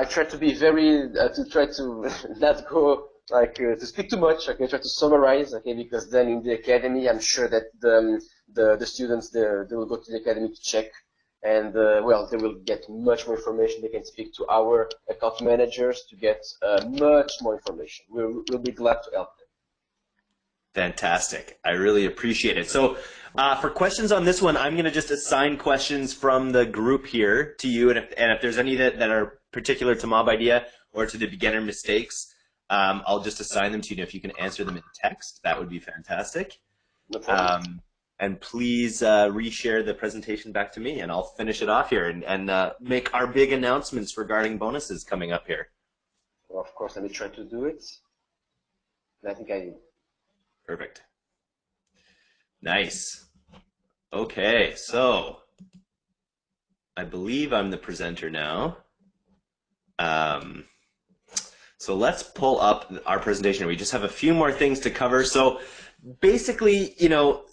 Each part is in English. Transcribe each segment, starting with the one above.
I try to be very uh, to try to not go like uh, to speak too much. Okay, try to summarize. Okay, because then in the academy, I'm sure that the um, the, the students they, they will go to the academy to check, and uh, well, they will get much more information. They can speak to our account managers to get uh, much more information. We'll, we'll be glad to help them. Fantastic. I really appreciate it. So uh, for questions on this one, I'm going to just assign questions from the group here to you. And if, and if there's any that, that are particular to Mobidea or to the beginner mistakes, um, I'll just assign them to you. And if you can answer them in text, that would be fantastic. No um, and please uh, reshare the presentation back to me, and I'll finish it off here and, and uh, make our big announcements regarding bonuses coming up here. Well, of course, let me try to do it. I think I Perfect. Nice. Okay, so I believe I'm the presenter now. Um, so let's pull up our presentation. We just have a few more things to cover. So basically, you know,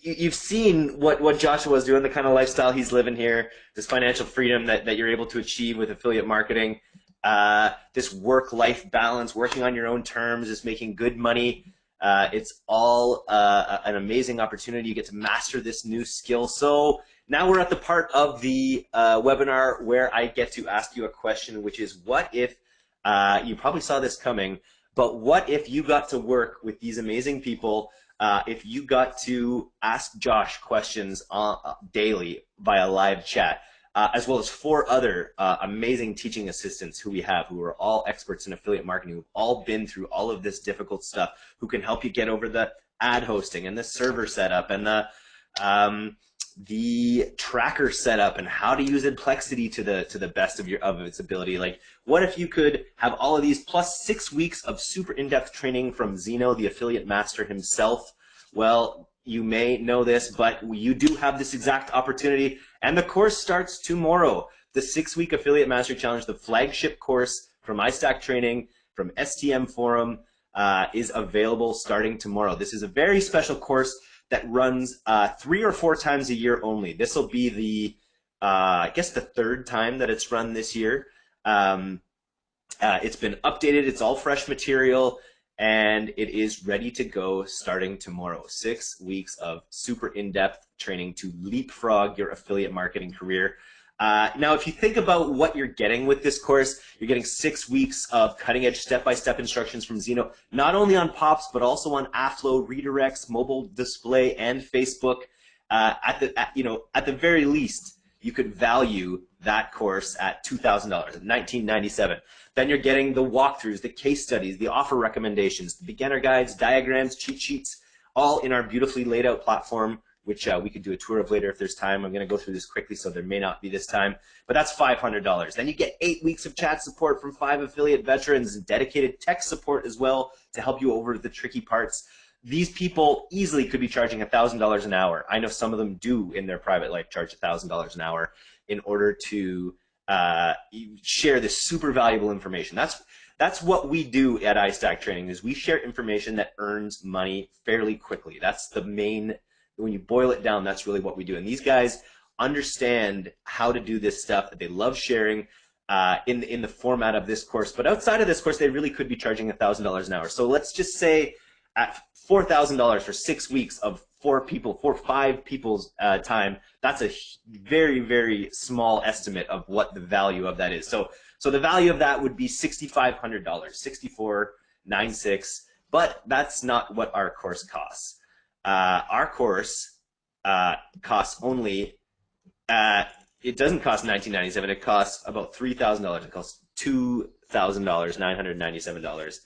you've seen what, what Joshua is doing, the kind of lifestyle he's living here, this financial freedom that, that you're able to achieve with affiliate marketing, uh, this work-life balance, working on your own terms, just making good money. Uh, it's all uh, an amazing opportunity. You get to master this new skill. So now we're at the part of the uh, webinar where I get to ask you a question, which is what if, uh, you probably saw this coming, but what if you got to work with these amazing people uh, if you got to ask Josh questions uh, daily via live chat? uh, as well as four other uh, amazing teaching assistants who we have, who are all experts in affiliate marketing, who've all been through all of this difficult stuff, who can help you get over the ad hosting and the server setup and the um, the tracker setup and how to use Adplexity to the to the best of your of its ability. Like, what if you could have all of these plus six weeks of super in-depth training from Zeno, the affiliate master himself? Well, you may know this, but you do have this exact opportunity, and the course starts tomorrow. The six-week Affiliate master Challenge, the flagship course from iStack Training, from STM Forum, uh, is available starting tomorrow. This is a very special course that runs uh, three or four times a year only. This will be the, uh, I guess, the third time that it's run this year. Um, uh, it's been updated. It's all fresh material and it is ready to go starting tomorrow. Six weeks of super in-depth training to leapfrog your affiliate marketing career. Uh, now, if you think about what you're getting with this course, you're getting six weeks of cutting-edge step-by-step instructions from Zeno, not only on POPs, but also on Afflo, redirects, mobile display, and Facebook. Uh, at the, at, you know, at the very least, you could value that course at $2,000, 1997 then you're getting the walkthroughs, the case studies, the offer recommendations, the beginner guides, diagrams, cheat sheets, all in our beautifully laid out platform, which uh, we could do a tour of later if there's time. I'm going to go through this quickly, so there may not be this time. But that's $500. Then you get eight weeks of chat support from five affiliate veterans and dedicated tech support as well to help you over the tricky parts. These people easily could be charging $1,000 an hour. I know some of them do in their private life charge $1,000 an hour in order to uh, share this super valuable information. That's that's what we do at iStack Training is we share information that earns money fairly quickly. That's the main when you boil it down, that's really what we do. And these guys understand how to do this stuff. They love sharing uh, in the, in the format of this course. But outside of this course, they really could be charging thousand dollars an hour. So let's just say at four thousand dollars for six weeks of four people, four five people's uh, time, that's a very very small estimate of what the value of that is. So so the value of that would be sixty five hundred dollars, sixty four nine six. But that's not what our course costs. Uh, our course uh, costs only. Uh, it doesn't cost nineteen ninety seven. It costs about three thousand dollars. It costs two thousand dollars, nine hundred ninety seven dollars.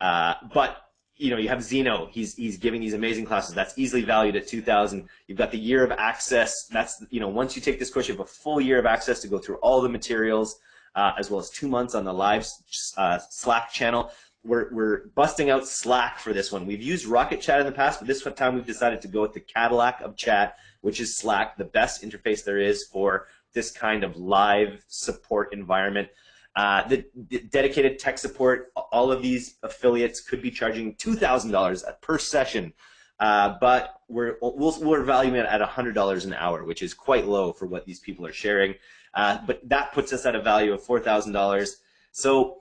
Uh, but you know, you have Zeno. He's he's giving these amazing classes. That's easily valued at 2,000. You've got the year of access. That's you know, once you take this course, you have a full year of access to go through all the materials, uh, as well as two months on the live uh, Slack channel. We're we're busting out Slack for this one. We've used Rocket Chat in the past, but this time we've decided to go with the Cadillac of chat, which is Slack, the best interface there is for this kind of live support environment. Uh, the, the, dedicated tech support, all of these affiliates could be charging $2,000 per session, uh, but we're, we'll, we're valuing it at $100 an hour, which is quite low for what these people are sharing. Uh, but that puts us at a value of $4,000. So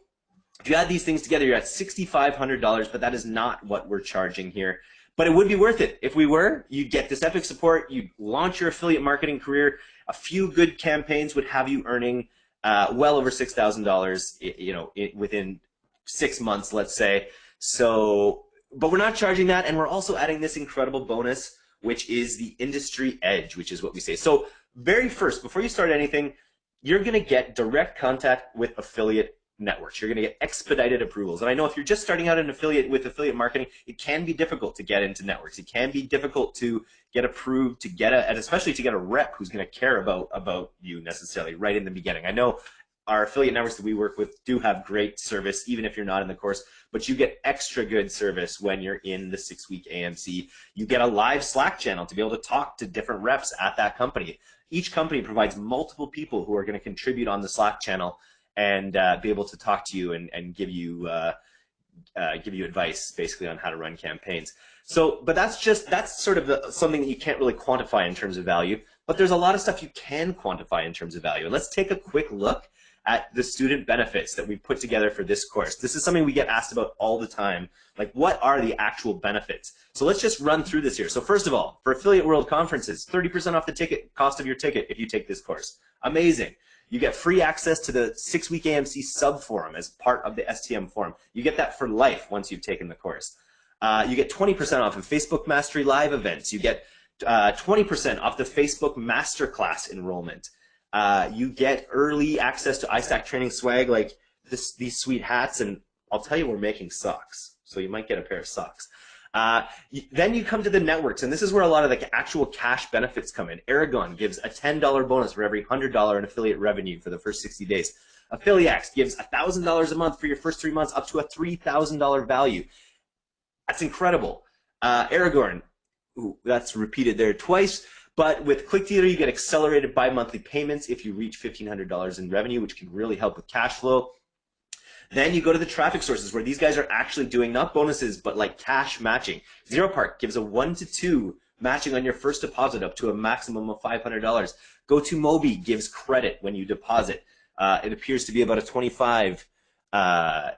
if you add these things together, you're at $6,500, but that is not what we're charging here. But it would be worth it. If we were, you'd get this epic support, you'd launch your affiliate marketing career, a few good campaigns would have you earning uh, well over $6,000, you know, within six months, let's say. So, but we're not charging that, and we're also adding this incredible bonus, which is the industry edge, which is what we say. So, very first, before you start anything, you're going to get direct contact with affiliate networks. You're going to get expedited approvals. And I know if you're just starting out an affiliate with affiliate marketing, it can be difficult to get into networks. It can be difficult to get approved, to get a, and especially to get a rep who's going to care about about you necessarily right in the beginning. I know our affiliate networks that we work with do have great service, even if you're not in the course, but you get extra good service when you're in the six week AMC. You get a live Slack channel to be able to talk to different reps at that company. Each company provides multiple people who are going to contribute on the Slack channel and uh, be able to talk to you and, and give you uh, uh, give you advice basically on how to run campaigns. So, but that's just that's sort of the, something that you can't really quantify in terms of value. But there's a lot of stuff you can quantify in terms of value. And let's take a quick look at the student benefits that we put together for this course. This is something we get asked about all the time. Like, what are the actual benefits? So let's just run through this here. So first of all, for Affiliate World Conferences, 30% off the ticket cost of your ticket if you take this course. Amazing. You get free access to the six-week AMC sub forum as part of the STM forum. You get that for life once you've taken the course. Uh, you get 20% off of Facebook Mastery Live events. You get 20% uh, off the Facebook Masterclass enrollment. Uh, you get early access to iStack training swag like this, these sweet hats, and I'll tell you we're making socks, so you might get a pair of socks. Uh, then you come to the networks, and this is where a lot of the actual cash benefits come in. Aragon gives a $10 bonus for every $100 in affiliate revenue for the first 60 days. Affiliaxe gives $1,000 a month for your first three months, up to a $3,000 value. That's incredible. Uh, Aragorn, ooh, that's repeated there twice. But with ClickDealer, you get accelerated bi-monthly payments if you reach $1,500 in revenue, which can really help with cash flow. Then you go to the traffic sources where these guys are actually doing not bonuses, but like cash matching. ZeroPark gives a one to two matching on your first deposit up to a maximum of $500. Go to Go2Mobi gives credit when you deposit. Uh, it appears to be about a 25, uh,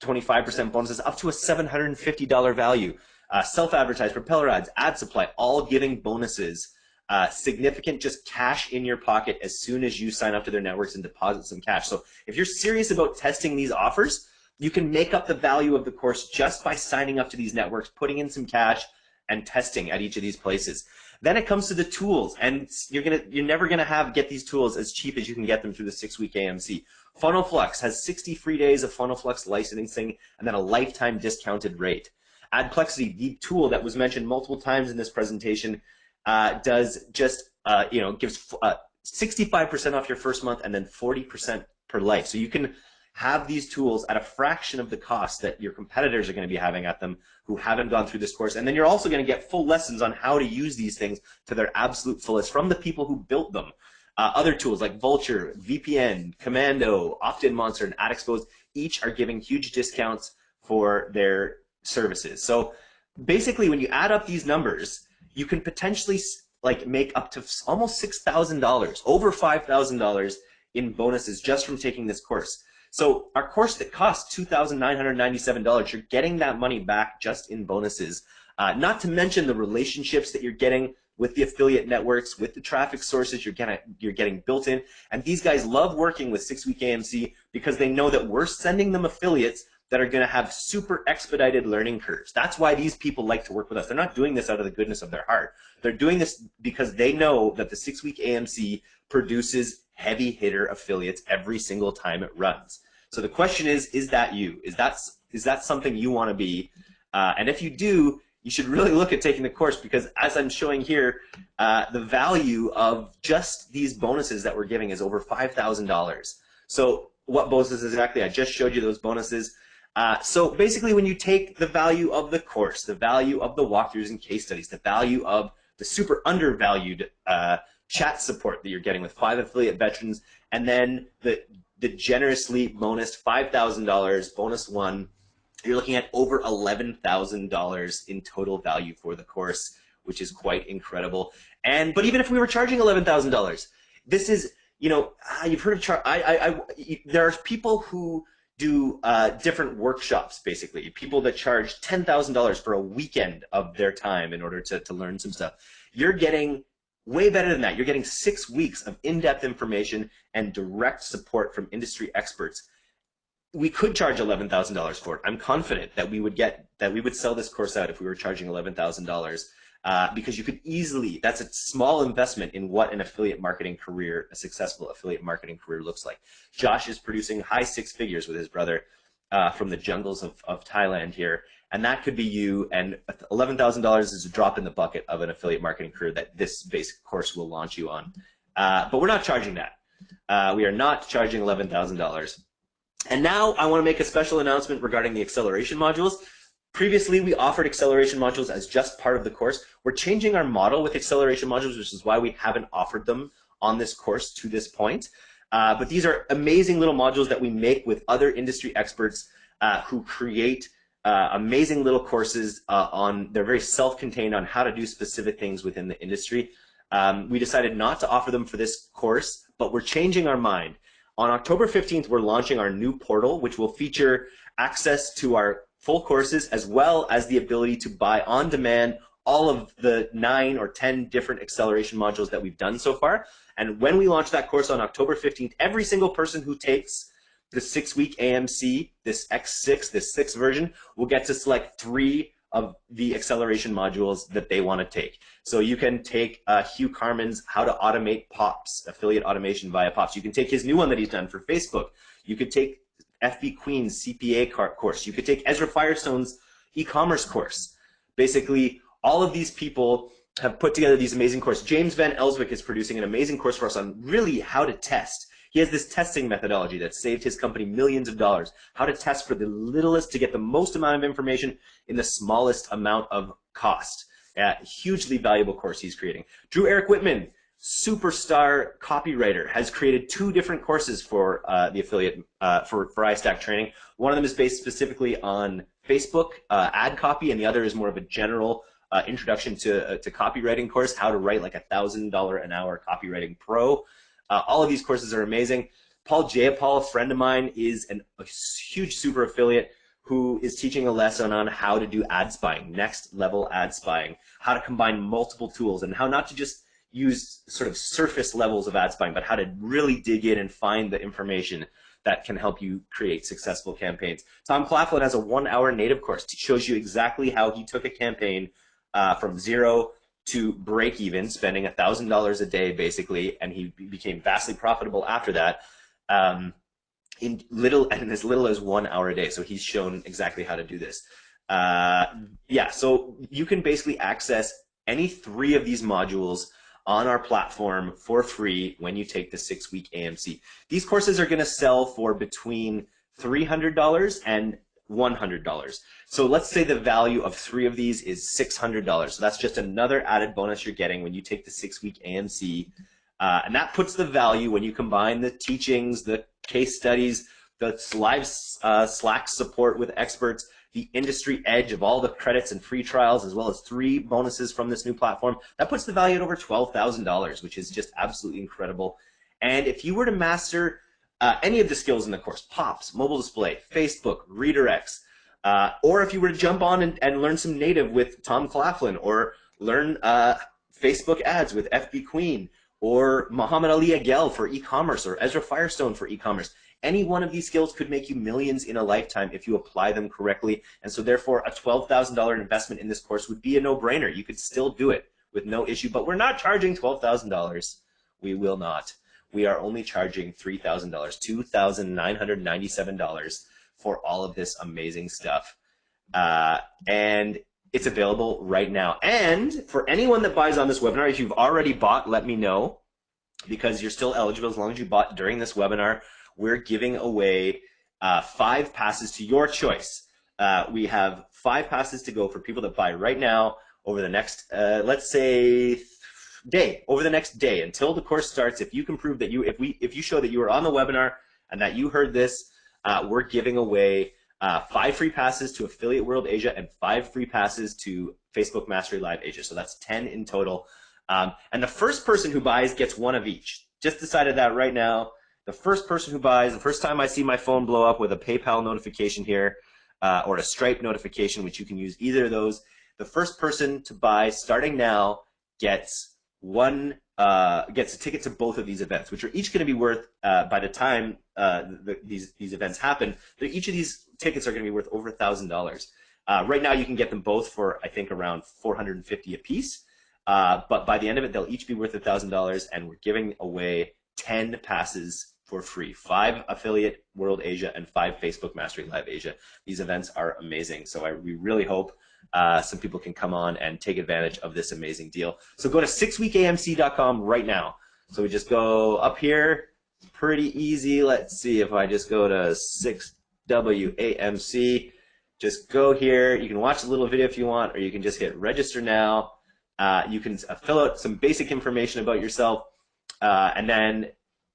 25% bonuses up to a $750 value. Uh, self-advertised, propeller ads, ad supply, all giving bonuses uh, significant just cash in your pocket as soon as you sign up to their networks and deposit some cash. So if you're serious about testing these offers, you can make up the value of the course just by signing up to these networks, putting in some cash, and testing at each of these places. Then it comes to the tools, and you're gonna you're never gonna have get these tools as cheap as you can get them through the six week AMC. Funnel Flux has 60 free days of Funnel Flux licensing and then a lifetime discounted rate. Adplexity, the tool that was mentioned multiple times in this presentation, uh, does just uh, you know gives 65% uh, off your first month and then 40% per life. So you can have these tools at a fraction of the cost that your competitors are going to be having at them who haven't gone through this course. And then you're also going to get full lessons on how to use these things to their absolute fullest from the people who built them. Uh, other tools like Vultr, VPN, Commando, Opt-in Monster, and AdExposed each are giving huge discounts for their services. So basically, when you add up these numbers, you can potentially like make up to almost six thousand dollars, over five thousand dollars in bonuses just from taking this course. So our course that costs two thousand nine hundred ninety-seven dollars, you're getting that money back just in bonuses. Uh, not to mention the relationships that you're getting with the affiliate networks, with the traffic sources you're getting, you're getting built in. And these guys love working with Six Week AMC because they know that we're sending them affiliates that are going to have super expedited learning curves. That's why these people like to work with us. They're not doing this out of the goodness of their heart. They're doing this because they know that the six week AMC produces heavy hitter affiliates every single time it runs. So the question is, is that you? Is that, is that something you want to be? Uh, and if you do, you should really look at taking the course because as I'm showing here, uh, the value of just these bonuses that we're giving is over $5,000. So what bonuses exactly? I just showed you those bonuses. Uh, so basically, when you take the value of the course, the value of the walkthroughs and case studies, the value of the super undervalued uh, chat support that you're getting with five affiliate veterans, and then the the generously bonus $5,000 bonus one, you're looking at over $11,000 in total value for the course, which is quite incredible. And but even if we were charging $11,000, this is you know ah, you've heard of char- I, I, I there are people who do uh, different workshops, basically. People that charge $10,000 for a weekend of their time in order to, to learn some stuff. You're getting way better than that. You're getting six weeks of in-depth information and direct support from industry experts. We could charge $11,000 for it. I'm confident that we would get that we would sell this course out if we were charging $11,000 uh, because you could easily, that's a small investment in what an affiliate marketing career, a successful affiliate marketing career looks like. Josh is producing high six figures with his brother uh, from the jungles of, of Thailand here. And that could be you, and $11,000 is a drop in the bucket of an affiliate marketing career that this basic course will launch you on. Uh, but we're not charging that. Uh, we are not charging $11,000. And now I want to make a special announcement regarding the acceleration modules. Previously, we offered acceleration modules as just part of the course. We're changing our model with acceleration modules, which is why we haven't offered them on this course to this point. Uh, but these are amazing little modules that we make with other industry experts uh, who create uh, amazing little courses uh, on, they're very self-contained on how to do specific things within the industry. Um, we decided not to offer them for this course, but we're changing our mind. On October 15th, we're launching our new portal, which will feature access to our full courses, as well as the ability to buy on demand all of the nine or 10 different acceleration modules that we've done so far. And when we launch that course on October 15th, every single person who takes the six week AMC, this X6, this sixth version, will get to select three of the acceleration modules that they want to take. So you can take uh, Hugh Carman's How to Automate POPs, affiliate automation via POPs. You can take his new one that he's done for Facebook. You could take FB Queen's CPA course. You could take Ezra Firestone's e-commerce course. Basically, all of these people have put together these amazing courses. James Van Elswyk is producing an amazing course for us on really how to test. He has this testing methodology that saved his company millions of dollars. How to test for the littlest to get the most amount of information in the smallest amount of cost. Uh, hugely valuable course he's creating. Drew Eric Whitman superstar copywriter, has created two different courses for uh, the affiliate uh, for for iStack training. One of them is based specifically on Facebook uh, ad copy, and the other is more of a general uh, introduction to uh, to copywriting course, how to write like a thousand dollar an hour copywriting pro. Uh, all of these courses are amazing. Paul Jayapal, a friend of mine, is an, a huge super affiliate who is teaching a lesson on how to do ad spying, next level ad spying, how to combine multiple tools, and how not to just use sort of surface levels of ad spying, but how to really dig in and find the information that can help you create successful campaigns. Tom Claflin has a one-hour native course. It shows you exactly how he took a campaign uh, from zero to break even, spending $1,000 a day basically, and he became vastly profitable after that. Um, in little and as little as one hour a day. So he's shown exactly how to do this. Uh, yeah, so you can basically access any three of these modules on our platform for free when you take the six week AMC. These courses are going to sell for between $300 and $100. So let's say the value of three of these is $600. So that's just another added bonus you're getting when you take the six week AMC. Uh, and that puts the value when you combine the teachings, the case studies, the live uh, Slack support with experts, the industry edge of all the credits and free trials, as well as three bonuses from this new platform. That puts the value at over $12,000, which is just absolutely incredible. And if you were to master uh, any of the skills in the course, POPs, mobile display, Facebook, redirects, uh, or if you were to jump on and, and, learn some native with Tom Claflin, or learn uh, Facebook ads with FB Queen, or Muhammad Ali Agel for e-commerce, or Ezra Firestone for e-commerce, any one of these skills could make you millions in a lifetime if you apply them correctly. And so therefore, a $12,000 investment in this course would be a no-brainer. You could still do it with no issue, but we're not charging $12,000. We will not. We are only charging $3,000, $2,997 for all of this amazing stuff. Uh, and it's available right now. And for anyone that buys on this webinar, if you've already bought, let me know because you're still eligible as long as you bought during this webinar we're giving away uh, five passes to your choice. Uh, we have five passes to go for people that buy right now over the next, uh, let's say, day, over the next day until the course starts. If you can prove that you, if we, if you show that you were on the webinar and that you heard this, uh, we're giving away uh, five free passes to Affiliate World Asia and five free passes to Facebook Mastery Live Asia. So that's 10 in total. Um, and the first person who buys gets one of each. Just decided that right now. the first person who buys, the first time I see my phone blow up with a PayPal notification here, uh, or a Stripe notification, which you can use either of those, the first person to buy starting now gets one uh, gets a ticket to both of these events, which are each going to be worth uh, by the time uh, the, these these events happen. Each of these tickets are going to be worth over a thousand dollars. Uh, right now, you can get them both for I think around 450 a piece. Uh, but by the end of it, they'll each be worth a thousand dollars, and we're giving away 10 passes for free. Five affiliate World Asia and five Facebook Mastery Live Asia. These events are amazing. So I, we really hope uh, some people can come on and take advantage of this amazing deal. So go to sixweekamc.com right now. So we just go up here. It's pretty easy. Let's see if I just go to 6WAMC. Just go here. You can watch a little video if you want, or you can just hit register now. Uh, you can fill out some basic information about yourself, uh, and then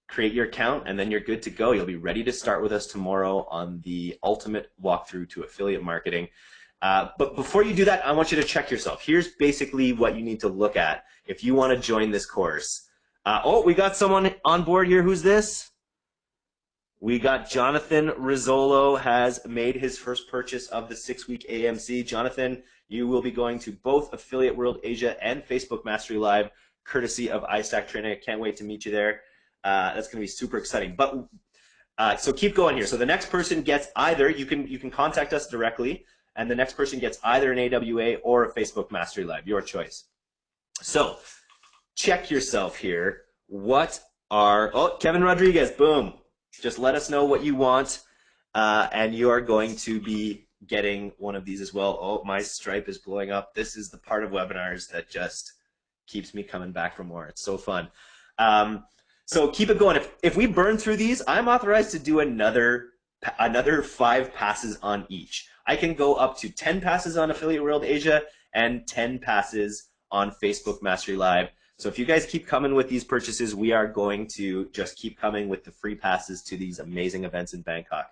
create your account, and then you're good to go. You'll be ready to start with us tomorrow on the ultimate walkthrough to affiliate marketing. Uh, but before you do that, I want you to check yourself. Here's basically what you need to look at if you want to join this course. Uh, oh, we got someone on board here. Who's this? We got Jonathan Rizzolo has made his first purchase of the six-week AMC. Jonathan, you will be going to both Affiliate World Asia and Facebook Mastery Live, courtesy of iStack Training. I can't wait to meet you there. Uh, that's going to be super exciting. But uh, so keep going here. So the next person gets either you can you can contact us directly and the next person gets either an AWA or a Facebook Mastery Live, your choice. So check yourself here. What are, oh, Kevin Rodriguez, boom. Just let us know what you want, uh, and you are going to be getting one of these as well. Oh, my Stripe is blowing up. This is the part of webinars that just keeps me coming back for more. It's so fun. Um, so keep it going. If, if we burn through these, I'm authorized to do another another five passes on each. I can go up to 10 passes on Affiliate World Asia and 10 passes on Facebook Mastery Live. So if you guys keep coming with these purchases, we are going to just keep coming with the free passes to these amazing events in Bangkok,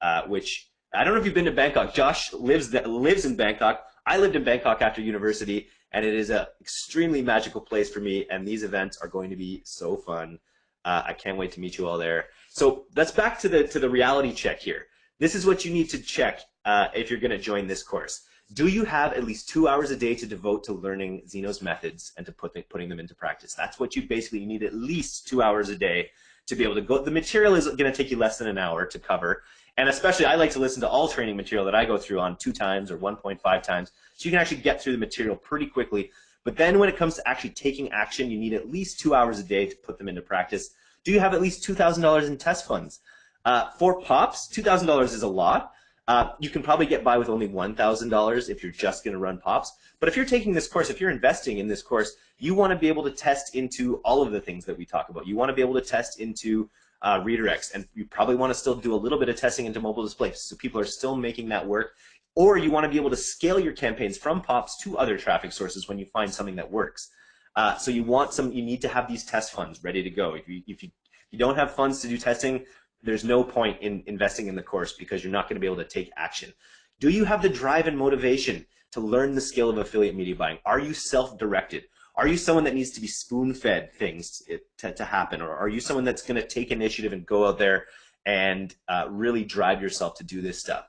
uh, which I don't know if you've been to Bangkok. Josh lives lives in Bangkok. I lived in Bangkok after university, and it is an extremely magical place for me, and these events are going to be so fun. Uh, I can't wait to meet you all there. So let's back to the to the reality check here. This is what you need to check uh, if you're going to join this course. Do you have at least two hours a day to devote to learning Zeno's methods and to put the, putting them into practice? That's what you basically need at least two hours a day to be able to go. The material is going to take you less than an hour to cover. And especially, I like to listen to all training material that I go through on two times or 1.5 times. So you can actually get through the material pretty quickly. But then when it comes to actually taking action, you need at least two hours a day to put them into practice. Do you have at least $2,000 in test funds? Uh, for POPs, $2,000 is a lot. Uh, you can probably get by with only $1,000 if you're just going to run POPs. But if you're taking this course, if you're investing in this course, you want to be able to test into all of the things that we talk about. You want to be able to test into uh, redirects, and you probably want to still do a little bit of testing into mobile displays, so people are still making that work. Or you want to be able to scale your campaigns from POPs to other traffic sources when you find something that works. Uh, so you want some, you need to have these test funds ready to go. If you, if you, if you don't have funds to do testing, there's no point in investing in the course because you're not going to be able to take action. Do you have the drive and motivation to learn the skill of affiliate media buying? Are you self-directed? Are you someone that needs to be spoon-fed things to, to happen? Or are you someone that's going to take initiative and go out there and uh, really drive yourself to do this stuff?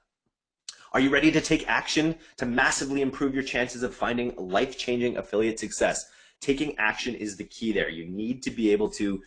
Are you ready to take action to massively improve your chances of finding life-changing affiliate success? Taking action is the key there. You need to be able to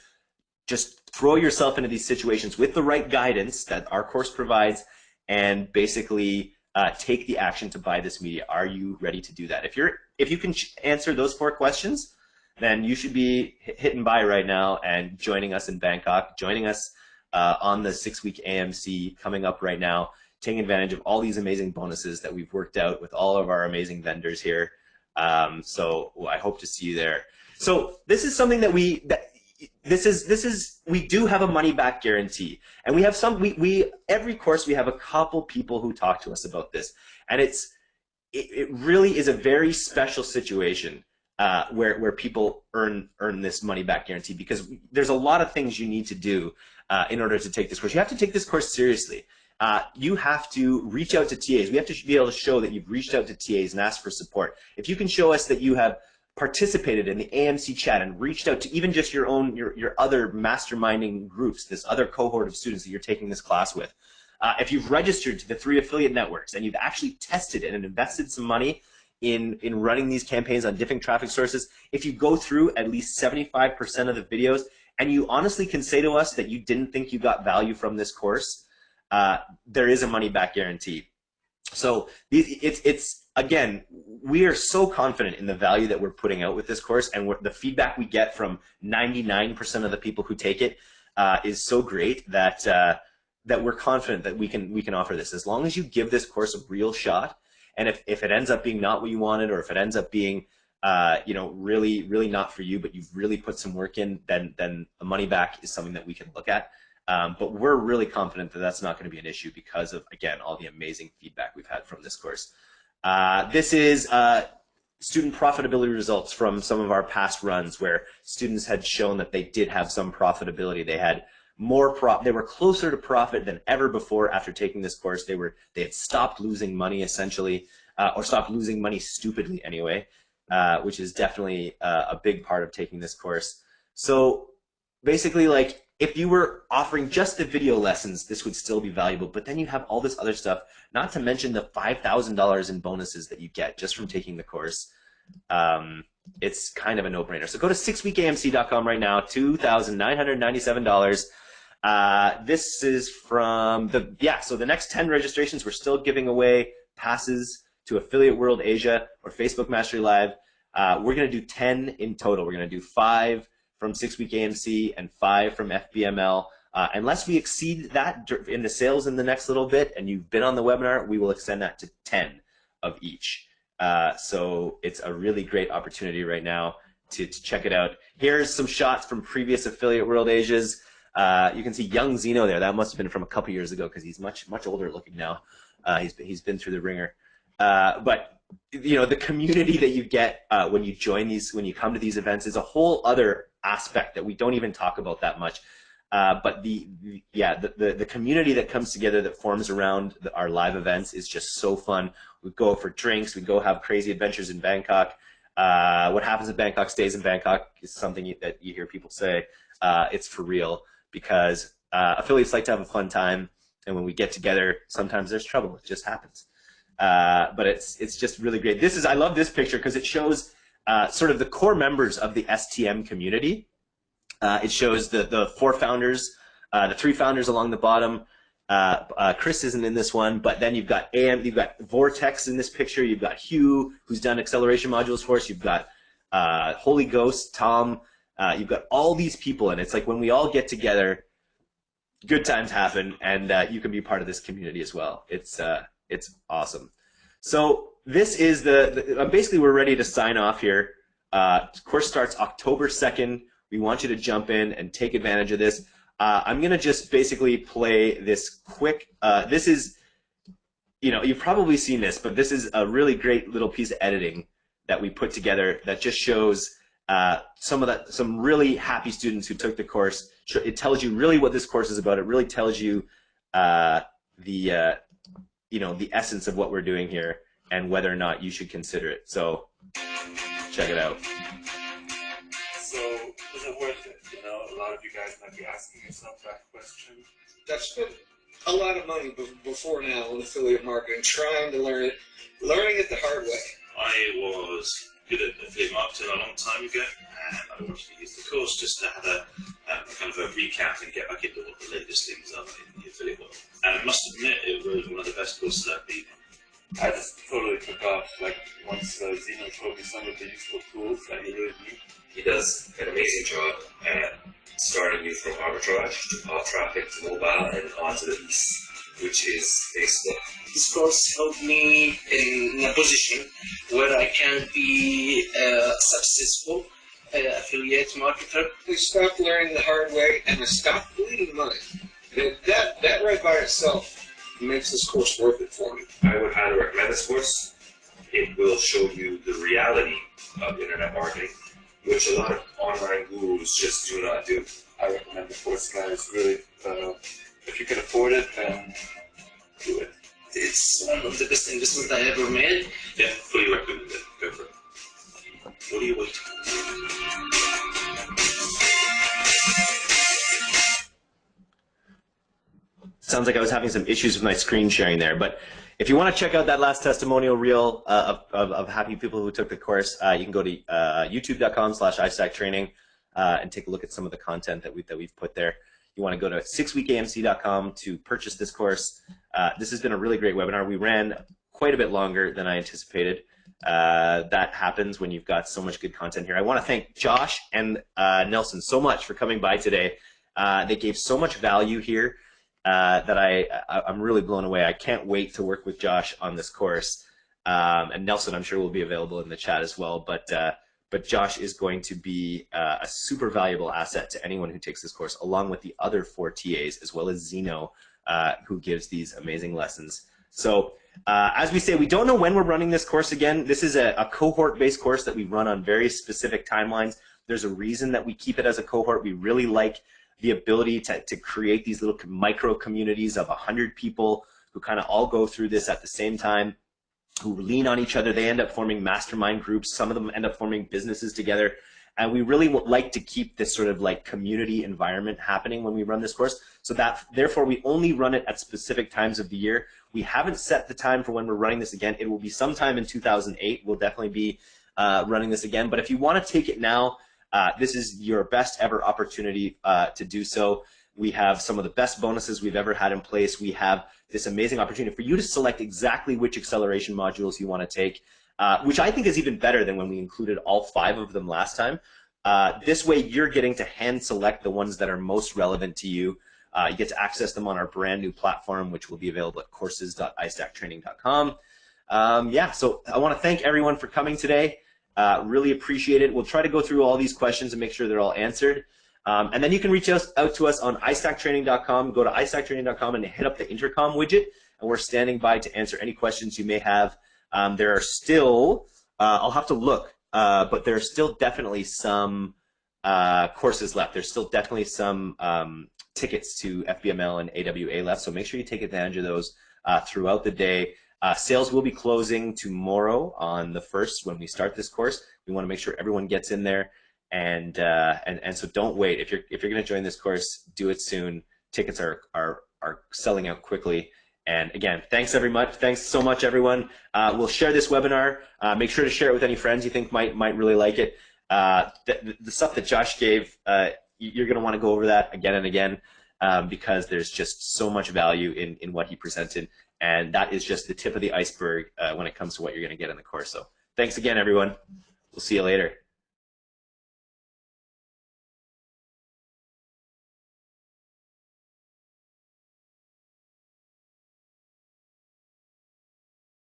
just throw yourself into these situations with the right guidance that our course provides and basically uh, take the action to buy this media. Are you ready to do that? If you're, if you can answer those four questions, then you should be hitting buy right now and joining us in Bangkok, joining us uh, on the six-week AMC coming up right now, taking advantage of all these amazing bonuses that we've worked out with all of our amazing vendors here. Um, so I hope to see you there. So this is something that we that this is this is we do have a money back guarantee. And we have some we, we every course we have a couple people who talk to us about this. And it's it, it really is a very special situation uh, where where people earn earn this money back guarantee. Because there's a lot of things you need to do uh, in order to take this course. You have to take this course seriously uh, you have to reach out to TAs we have to be able to show that you've reached out to TAs and asked for support. If you can show us that you have participated in the AMC chat and reached out to even just your own your, your other masterminding groups, this other cohort of students that you're taking this class with, uh, if you've registered to the three affiliate networks and you've actually tested and invested some money in in running these campaigns on different traffic sources, if you go through at least 75% of the videos and you honestly can say to us that you didn't think you got value from this course, uh, there is a money back guarantee. So it's it's again, we are so confident in the value that we're putting out with this course, and the feedback we get from 99% of the people who take it uh, is so great that uh, that we're confident that we can we can offer this. As long as you give this course a real shot, and if if it ends up being not what you wanted, or if it ends up being uh, you know really really not for you, but you've really put some work in, then then a money back is something that we can look at. Um, but we're really confident that that's not going to be an issue because of, again, all the amazing feedback we've had from this course. Uh, this is uh, student profitability results from some of our past runs where students had shown that they did have some profitability. They had more prop, they were closer to profit than ever before after taking this course. They were, they had stopped losing money essentially, uh, or stopped losing money stupidly anyway, uh, which is definitely uh, a big part of taking this course. So basically like if you were offering just the video lessons, this would still be valuable. But then you have all this other stuff, not to mention the $5,000 in bonuses that you get just from taking the course. Um, it's kind of a no-brainer. So go to sixweekamc.com right now, $2,997. Uh, this is from the, yeah, so the next 10 registrations, we're still giving away passes to Affiliate World Asia or Facebook Mastery Live. Uh, we're going to do 10 in total. We're going to do five from six week AMC and five from FBML. Uh, unless we exceed that in the sales in the next little bit and you've been on the webinar, we will extend that to 10 of each. Uh, so it's a really great opportunity right now to, to, check it out. Here's some shots from previous Affiliate World Asias. Uh, you can see young Zeno there. That must have been from a couple years ago because he's much much older looking now. Uh, he's he's been through the ringer. Uh, but you know the community that you get uh, when you join these when you come to these events is a whole other aspect that we don't even talk about that much. Uh, but the, the yeah the, the, the community that comes together that forms around the, our live events is just so fun. We go for drinks, we go have crazy adventures in Bangkok. Uh, what happens in Bangkok stays in Bangkok is something you, that you hear people say. Uh, it's for real because uh, affiliates like to have a fun time, and when we get together, sometimes there's trouble. It just happens. Uh, but it's it's just really great. This is I love this picture because it shows uh, sort of the core members of the STM community. Uh, it shows the, the four founders, uh, the three founders along the bottom. Uh, uh, Chris isn't in this one, but then you've got AM, you've got Vortex in this picture. You've got Hugh, who's done acceleration modules for us. You've got Holy Ghost, Tom. you've got all these people, and it's like when we all get together, good times happen, and you can be part of this community as well. It's it's awesome. So this is the, the, uh, basically we're ready to sign off here. Uh, course starts October 2nd. We want you to jump in and take advantage of this. Uh, I'm going to just basically play this quick, uh, this is, you know, you've probably seen this, but this is a really great little piece of editing that we put together that just shows uh, some of that, some really happy students who took the course. It tells you really what this course is about. It really tells you uh, the, you know, the essence of what we're doing here and whether or not you should consider it. So check it out. So is it worth it? You know, a lot of you guys might be asking yourself that question. I've spent a lot of money before now on affiliate marketing, trying to learn it, learning it the hard way. I was good at affiliate marketing a long time ago, and I wanted to use the course just to have a, a kind of a recap and get back into what the latest things are in the affiliate world. And I must admit, it was one of the best courses I've been I just totally took off, like, once uh, Zeno told me some of the useful tools that he really needs. He does an amazing job at starting you from arbitrage to path traffic to mobile and onto the east, which is Facebook. This course helped me in a position where I can be a successful uh, affiliate marketer. We stopped learning the hard way and we stopped bleeding money. That, that right by itself makes this course worth it for me. I would highly recommend this course. It will show you the reality of internet marketing, which a lot of online gurus just do not do. I recommend the course, guys. Really, uh, if you can afford it, then do it. It's one of the best investments I ever made. Yeah, fully recommend it. Go for it. What are you waiting? Sounds like I was having some issues with my screen sharing there, but if you want to check out that last testimonial reel uh, of, of, of, happy people who took the course, uh, you can go to uh, youtube.com slash iStackTraining uh, and take a look at some of the content that, we, that we've put there. You want to go to sixweekamc.com to purchase this course. Uh, this has been a really great webinar. We ran quite a bit longer than I anticipated. Uh, that happens when you've got so much good content here. I want to thank Josh and Nelson so much for coming by today. they gave so much value here uh, that I, I am really blown away. I can't wait to work with Josh on this course. Um, and Nelson, I'm sure will be available in the chat as well. But uh, but Josh is going to be uh, a super valuable asset to anyone who takes this course, along with the other four TAs, as well as Zeno, uh, who gives these amazing lessons. So uh, as we say, we don't know when we're running this course again. This is a, a cohort-based course that we run on very specific timelines. There's a reason that we keep it as a cohort. We really like the ability to, to create these little micro communities of 100 people who kind of all go through this at the same time, who lean on each other. They end up forming mastermind groups. Some of them end up forming businesses together. And we really like to keep this sort of like community environment happening when we run this course. So that, therefore, we only run it at specific times of the year. We haven't set the time for when we're running this again. It will be sometime in 2008. We'll definitely be uh, running this again. But if you want to take it now, uh, this is your best ever opportunity uh, to do so. We have some of the best bonuses we've ever had in place. We have this amazing opportunity for you to select exactly which acceleration modules you want to take, uh, which I think is even better than when we included all five of them last time. Uh, this way, you're getting to hand select the ones that are most relevant to you. Uh, you get to access them on our brand new platform, which will be available at courses.istacktraining.com. Um, yeah, so I want to thank everyone for coming today. Uh, really appreciate it. We'll try to go through all these questions and make sure they're all answered. Um, and then you can reach us, out to us on istacktraining.com. Go to istacktraining.com and hit up the intercom widget, and we're standing by to answer any questions you may have. Um, there are still, uh, I'll have to look, uh, but there are still definitely some uh, courses left. There's still definitely some um, tickets to FBML and AWA left, so make sure you take advantage of those uh, throughout the day. Uh, sales will be closing tomorrow on the first when we start this course. We want to make sure everyone gets in there, and uh, and and so don't wait. If you're if you're going to join this course, do it soon. Tickets are are are selling out quickly. And again, thanks very much. Thanks so much, everyone. Uh, we'll share this webinar. Uh, make sure to share it with any friends you think might might really like it. Uh, the, the, stuff that Josh gave, uh, you're going to want to go over that again and again um, because there's just so much value in in what he presented. And that is just the tip of the iceberg uh, when it comes to what you're going to get in the course. So thanks again, everyone. We'll see you later.